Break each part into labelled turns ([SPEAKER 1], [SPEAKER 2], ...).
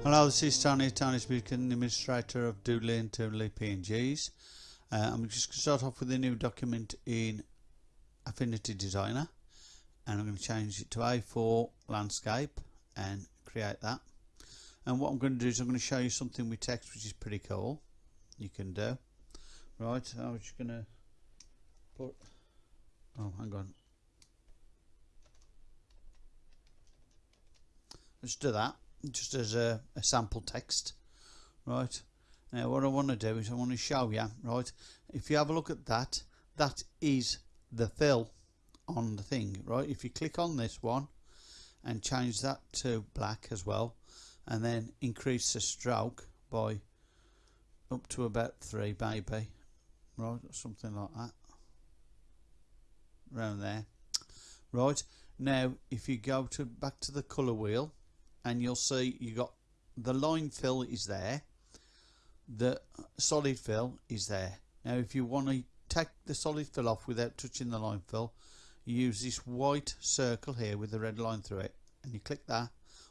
[SPEAKER 1] Hello, this is Tony, Tony's Music Administrator of Doodly and Toodly PNGs. Uh, I'm just going to start off with a new document in Affinity Designer and I'm going to change it to A4 Landscape and create that. And what I'm going to do is I'm going to show you something with text which is pretty cool you can do. Right, I was just going to put, oh hang on, let's do that just as a, a sample text right? Now what I want to do is I want to show you right? If you have a look at that that is the fill on the thing right? If you click on this one and change that to black as well and then increase the stroke by up to about three maybe right? Or something like that around there right? Now if you go to back to the color wheel and you'll see you got the line fill is there the solid fill is there. Now if you want to take the solid fill off without touching the line fill you use this white circle here with the red line through it and you click that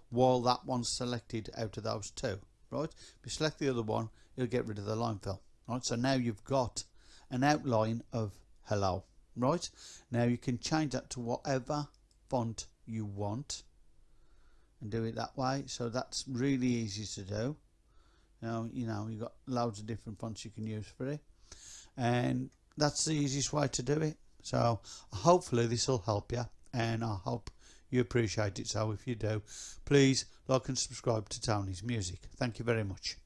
[SPEAKER 1] while that one's selected out of those two right? If you select the other one you'll get rid of the line fill right? So now you've got an outline of hello right? Now you can change that to whatever font you want and do it that way. So that's really easy to do. Now you know you've got loads of different fonts you can use for it. And that's the easiest way to do it. So hopefully this will help you and I hope you appreciate it. So if you do please like and subscribe to Tony's music. Thank you very much